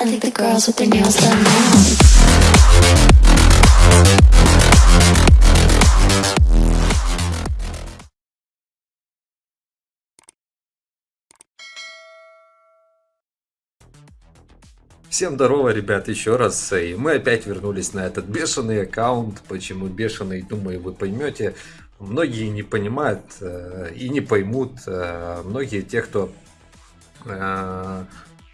I think the girls with their nails done now. Всем здорово, ребят, еще раз. И мы опять вернулись на этот бешеный аккаунт. Почему бешеный, думаю, вы поймете. Многие не понимают э, и не поймут. Э, многие те, кто э,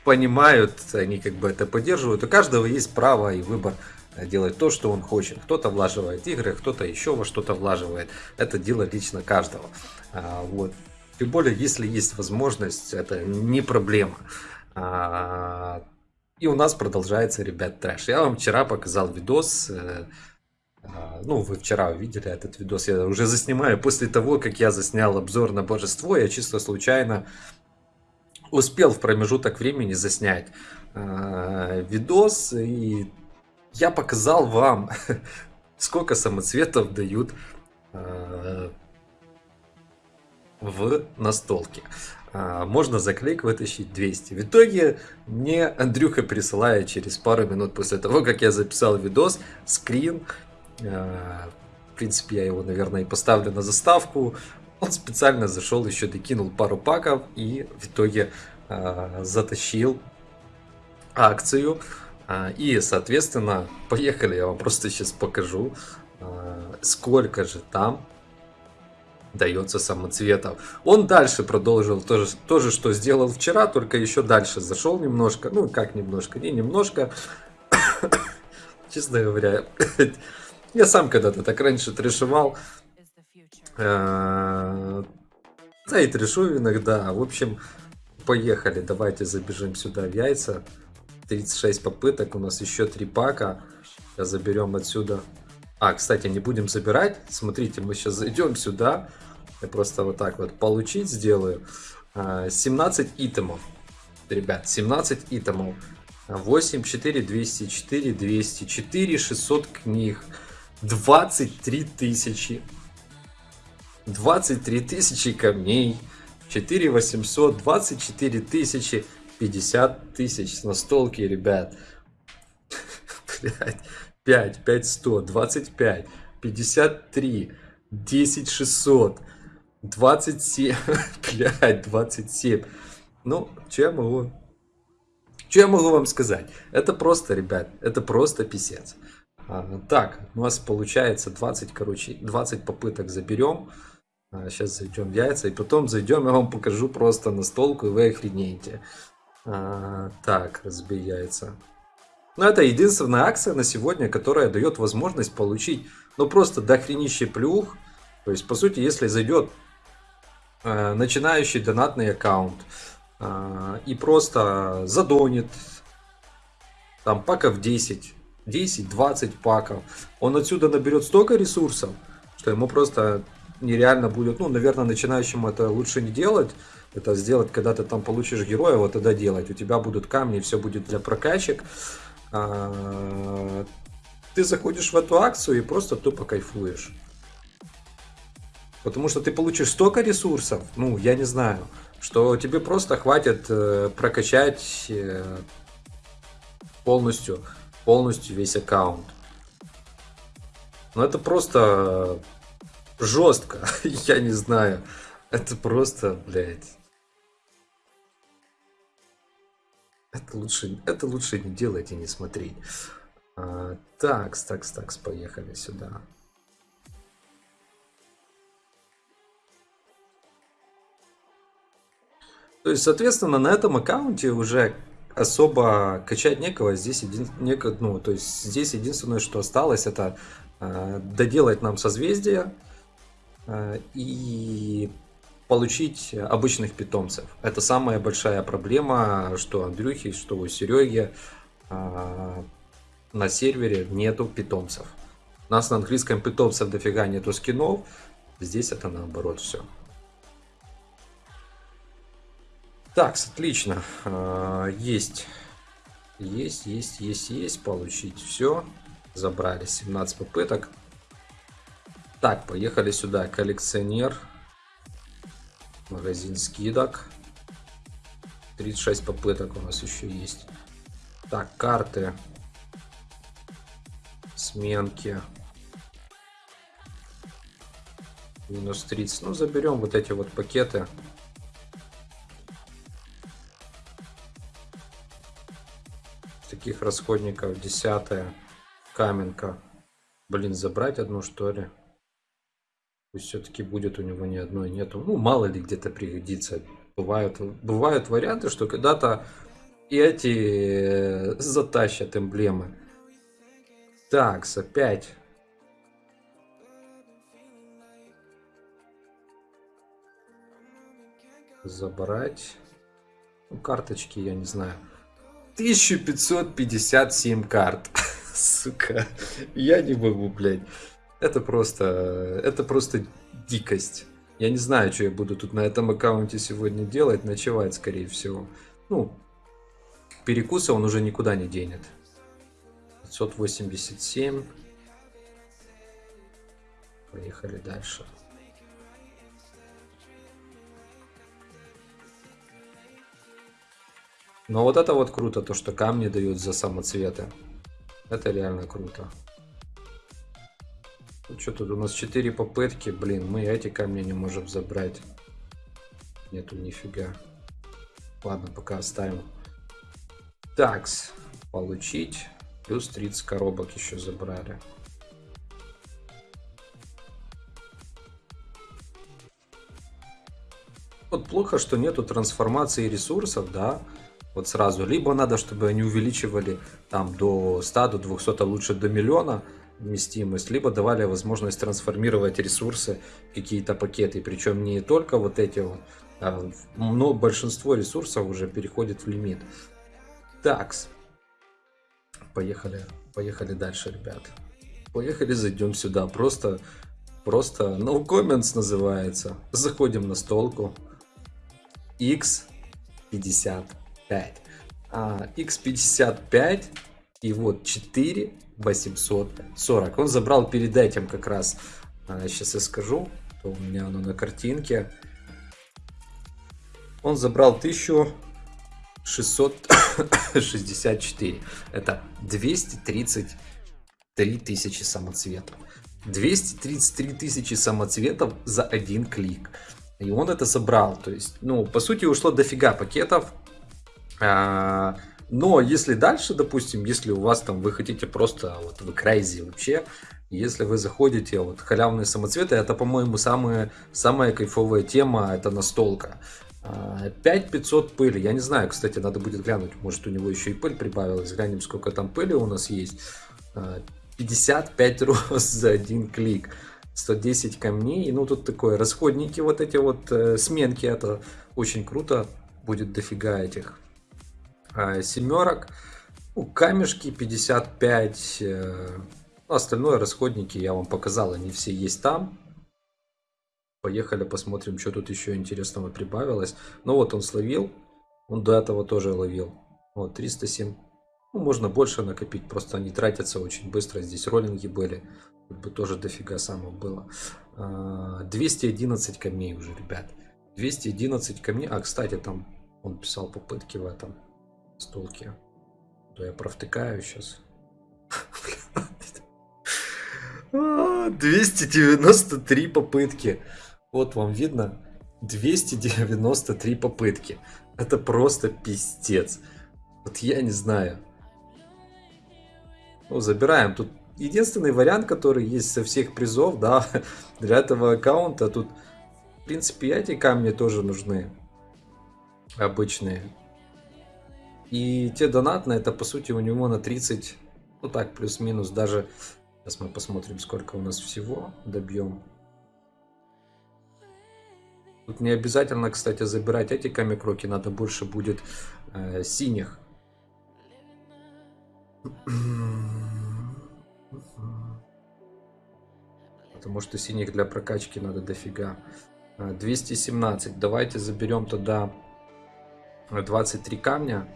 понимают, они как бы это поддерживают. У каждого есть право и выбор делать то, что он хочет. Кто-то влаживает игры, кто-то еще во что-то влаживает. Это дело лично каждого. А, вот. Тем более, если есть возможность, это не проблема. А, и у нас продолжается, ребят, трэш. Я вам вчера показал видос. э, э, Ну, вы вчера увидели этот видос. Я уже заснимаю после того, как я заснял обзор на божество. Я чисто случайно успел в промежуток времени заснять э, видос. И я показал вам, сколько самоцветов дают э, в настолке. А, Можно за вытащить 200. В итоге мне Андрюха присылает через пару минут после того, как я записал видос, скрин. А, В принципе, я его, наверное, и поставлю на заставку. Он специально зашел, еще докинул пару паков и в итоге затащил акцию. А, И, соответственно, поехали, я вам просто сейчас покажу, а, сколько же там дается самоцветов. Он дальше продолжил то же, то же, что сделал вчера, только еще дальше зашел немножко. Ну, как немножко, не немножко. Честно говоря, я сам когда-то так раньше трешевал. Э, Да и трешу иногда. В общем, поехали. Давайте забежим сюда в яйца. 36 попыток, у нас еще 3 пака. Сейчас заберем отсюда. А, кстати, не будем забирать. Смотрите, мы сейчас зайдем сюда. Я просто вот так вот получить сделаю. А, 17 итемов. Ребят, 17 итемов. 8, 4, 204, 204, 600 книг. 23 тысячи. 23 тысячи камней. 4 800, 24 тысячи, 50 тысяч с настолки, ребят. Блядь. 5, 5 100, 25, 53, 10 600, 27, блядь, 27. Ну, что я могу... Что я могу вам сказать? Это просто, ребят, это просто писец. А, так, у нас получается 20, короче, 20 попыток заберем. А, сейчас зайдем в яйца, и потом зайдем, я вам покажу просто настолку, и вы охренеете. А, так, разбей яйца. Но это единственная акция на сегодня, которая дает возможность получить, ну просто дохренище плюх. То есть, по сути, если зайдет э, начинающий донатный аккаунт э, и просто задонит там паков 10, 10-20 паков, он отсюда наберет столько ресурсов, что ему просто нереально будет, ну, наверное, начинающему это лучше не делать, это сделать, когда ты там получишь героя, вот тогда делать. У тебя будут камни, все будет для прокачек. А, ты заходишь в эту акцию и просто тупо кайфуешь. Потому что ты получишь столько ресурсов, ну, я не знаю, что тебе просто хватит э, прокачать э, полностью, полностью весь аккаунт. Но это просто жестко, я не знаю. Это просто, блядь. Это лучше, это лучше не делать и не смотреть. А, такс, такс, такс, поехали сюда. То есть, соответственно, на этом аккаунте уже особо качать некого. Здесь, един... неко... ну, то есть, здесь единственное, что осталось, это э, доделать нам созвездие и получить обычных питомцев. Это самая большая проблема, что Андрюхи, что у Сереги э, на сервере нету питомцев. У нас на английском питомцев дофига нету скинов, здесь это наоборот все. Так, отлично. А, Есть. Есть, есть, есть, есть. Получить все. Забрали 17 попыток. Так, поехали сюда. Коллекционер. Магазин скидок. 36 попыток у нас еще есть. Так, карты. Сменки. Минус 30. Ну, заберем вот эти вот пакеты. Таких расходников десятая. Каменка. Блин, забрать одну что ли? Пусть все-таки будет у него ни одной нету. Ну, мало ли где-то пригодится. Бывают, бывают варианты, что когда-то и эти э, затащат эмблемы. Так, опять. Забрать. Ну, карточки, я не знаю. 1557 карт. Сука. Я не могу, блядь. Это просто... Это просто дикость. Я не знаю, что я буду тут на этом аккаунте сегодня делать. Ночевать, скорее всего. Ну, перекуса он уже никуда не денет. 587. Поехали дальше. Но вот это вот круто, то что камни дают за самоцветы. Это реально круто. Что тут у нас 4 попытки, блин, мы эти камни не можем забрать. Нету нифига. Ладно, пока оставим. Такс, получить. Плюс 30 коробок еще забрали. Вот плохо, что нету трансформации ресурсов, да, вот сразу. Либо надо, чтобы они увеличивали там до 100, до 200, а лучше до миллиона вместимость, либо давали возможность трансформировать ресурсы, какие-то пакеты. Причем не только вот эти вот, а, но большинство ресурсов уже переходит в лимит. Такс. Поехали, поехали дальше, ребят. Поехали, зайдем сюда. Просто, просто no comments называется. Заходим на столку. X50. 5. А, X55 и вот 4 840. Он забрал перед этим как раз, а, сейчас я скажу, то у меня оно на картинке. Он забрал 1664. Это 233 тысячи самоцветов. 233 тысячи самоцветов за один клик. И он это собрал. То есть, ну, по сути, ушло дофига пакетов. А, но если дальше, допустим, если у вас там вы хотите просто вот в крайзе вообще, если вы заходите вот халявные самоцветы, это, по-моему, самая, самая кайфовая тема, это настолка. 5500 а, пыли, я не знаю, кстати, надо будет глянуть, может у него еще и пыль прибавилась, глянем, сколько там пыли у нас есть. 55 а, рост за один клик, 110 камней, ну тут такое, расходники вот эти вот, э, сменки, это очень круто, будет дофига этих. а, семерок. Ну, камешки 55. Э, ну, остальное расходники я вам показал, они все есть там. Поехали посмотрим, что тут еще интересного прибавилось. Ну вот он словил. Он до этого тоже ловил. Вот 307. Ну, можно больше накопить, просто они тратятся очень быстро. Здесь роллинги были. Тут бы тоже дофига самого было. 211 а, камней уже, ребят. 211 камней. А, кстати, там он писал попытки в этом столке. То я провтыкаю сейчас. 293 попытки. Вот вам видно. 293 попытки. Это просто пиздец. Вот я не знаю. Ну, забираем. Тут единственный вариант, который есть со всех призов, да, для этого аккаунта. Тут, в принципе, эти камни тоже нужны. Обычные. И те донатные, это по сути у него на 30, ну так, плюс-минус даже. Сейчас мы посмотрим, сколько у нас всего добьем. Тут не обязательно, кстати, забирать эти камикроки, надо больше будет э, синих. Потому что синих для прокачки надо дофига. 217. Э, Давайте заберем тогда 23 камня.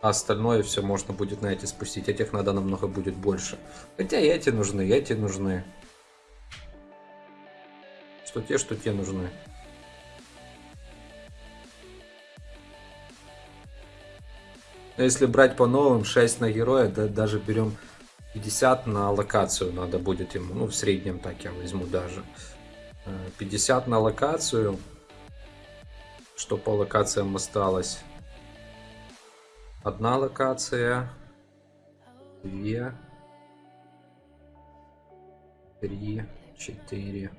А остальное все можно будет на эти спустить. Этих надо намного будет больше. Хотя и эти нужны, и эти нужны. Что те, что те нужны. Но если брать по новым, 6 на героя, да, даже берем 50 на локацию надо будет ему. Ну, в среднем так я возьму даже. Э, 50 на локацию. Что по локациям осталось? Одна локация. Две. Три. Четыре.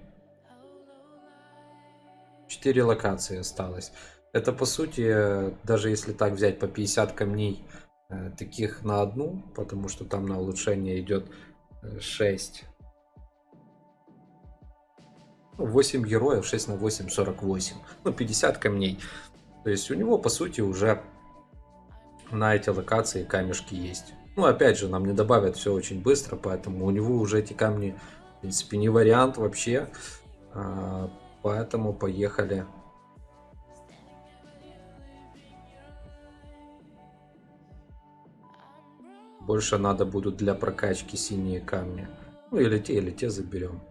Четыре локации осталось. Это по сути, э, даже если так взять по 50 камней э, таких на одну, потому что там на улучшение идет 6. 8 героев, 6 на 8, 48. Ну, 50 камней. То есть у него, по сути, уже на эти локации камешки есть. Ну, опять же, нам не добавят все очень быстро, поэтому у него уже эти камни, в принципе, не вариант вообще. А, Поэтому поехали. Больше надо будут для прокачки синие камни. Ну или те, или те заберем.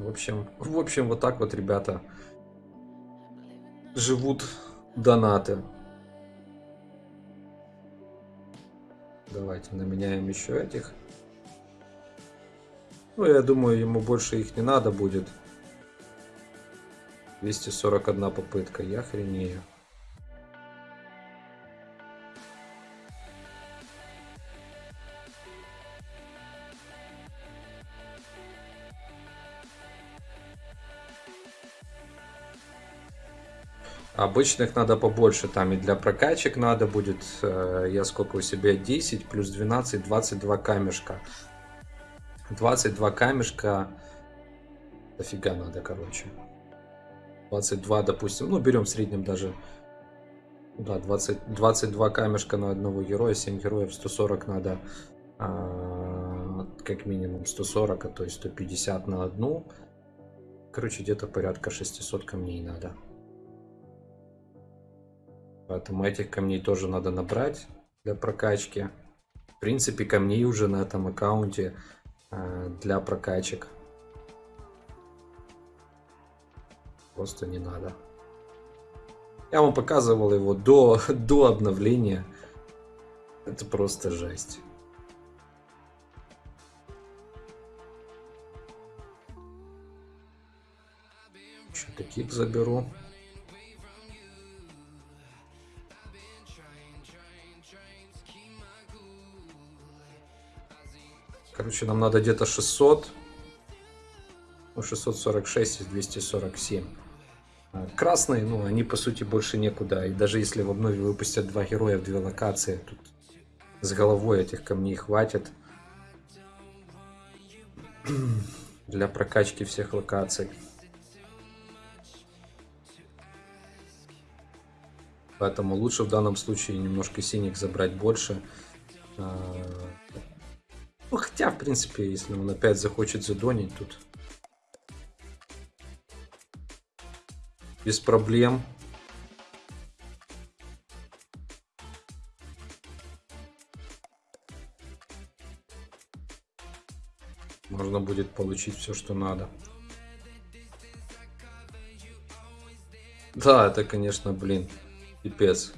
В общем, в общем, вот так вот, ребята, живут донаты. Давайте наменяем еще этих. Ну, я думаю, ему больше их не надо будет. 241 попытка, я хренею. Обычных надо побольше, там и для прокачек надо будет, э, я сколько у себя, 10 плюс 12, 22 камешка. 22 камешка, дофига надо, короче. 22, допустим, ну берем в среднем даже, да, 20, 22 камешка на одного героя, 7 героев, 140 надо, а, как минимум 140, а то есть 150 на одну. Короче, где-то порядка 600 камней надо. Поэтому этих камней тоже надо набрать для прокачки. В принципе, камней уже на этом аккаунте э, для прокачек. Просто не надо. Я вам показывал его до, до обновления. Это просто жесть. Еще таких заберу. Короче, нам надо где-то 600. Ну, 646 из 247. А, красные, ну, они по сути больше некуда. И даже если в обнове выпустят два героя в две локации, тут с головой этих камней хватит. Для прокачки всех локаций. Поэтому лучше в данном случае немножко синих забрать больше. Ну, хотя, в принципе, если он опять захочет задонить тут. Без проблем. Можно будет получить все, что надо. Да, это, конечно, блин, пипец.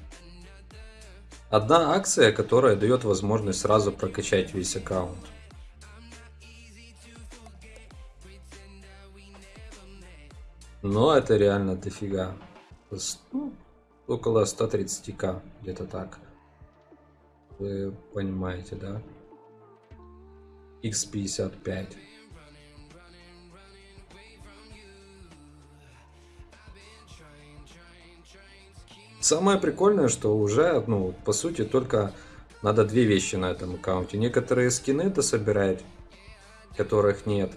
Одна акция, которая дает возможность сразу прокачать весь аккаунт. Но это реально дофига. Ну, около 130к, где-то так. Вы понимаете, да? X55. Самое прикольное, что уже, ну, по сути, только надо две вещи на этом аккаунте. Некоторые скины дособирать, которых нет.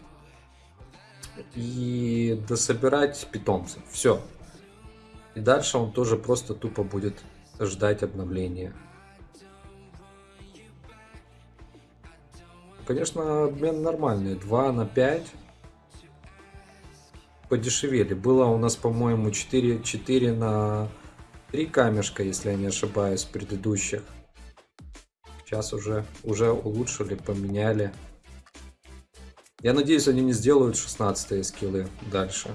И дособирать питомцев. Все. И дальше он тоже просто тупо будет ждать обновления. Конечно, обмен нормальный. 2 на 5. Подешевели. Было у нас, по-моему, 4, 4 на Три камешка, если я не ошибаюсь, предыдущих. Сейчас уже, уже улучшили, поменяли. Я надеюсь, они не сделают 16 скиллы дальше.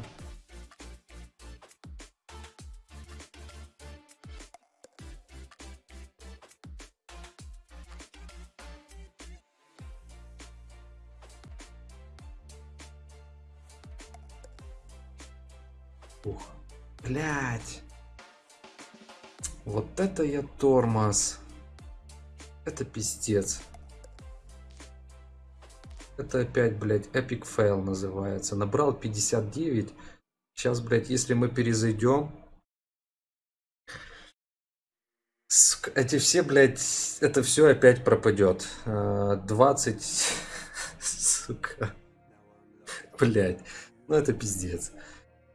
Вот это я тормоз. Это пиздец. Это опять, блядь, epic fail называется. Набрал 59. Сейчас, блядь, если мы перезайдем. Эти все, блядь, это все опять пропадет. А, 20. Сука. Блядь. Ну это пиздец.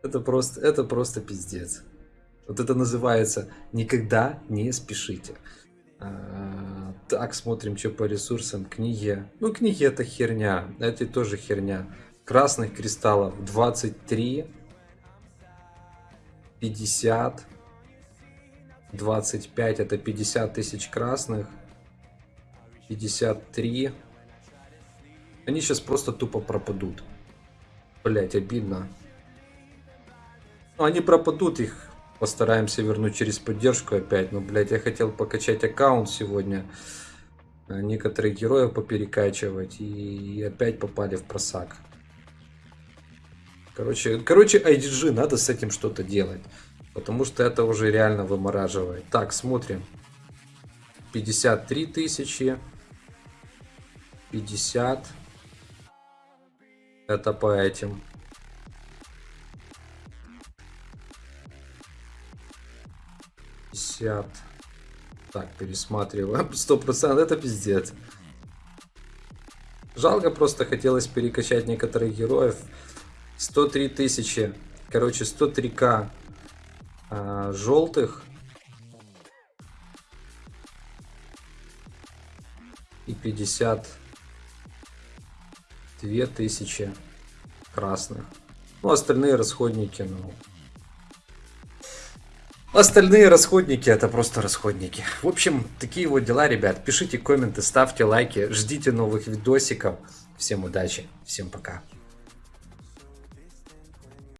Это просто, это просто пиздец. Вот это называется «Никогда не спешите». А, так, смотрим, что по ресурсам. Книги. Ну, книги это херня. Это тоже херня. Красных кристаллов 23, 50, 25. Это 50 тысяч красных. 53. Они сейчас просто тупо пропадут. Блять, обидно. Ну, они пропадут, их постараемся вернуть через поддержку опять. Но, блядь, я хотел покачать аккаунт сегодня. э, Некоторых героев поперекачивать. И опять попали в просак. Короче, короче, IDG, надо с этим что-то делать. Потому что это уже реально вымораживает. Так, смотрим. 53 тысячи. 50. Это по этим. 50. Так, пересматриваем. 100% это пиздец. Жалко, просто хотелось перекачать некоторых героев. 103 тысячи. Короче, 103к а, желтых. И 52 тысячи красных. Ну, остальные расходники, ну, Остальные расходники это просто расходники. В общем, такие вот дела, ребят. Пишите комменты, ставьте лайки, ждите новых видосиков. Всем удачи, всем пока.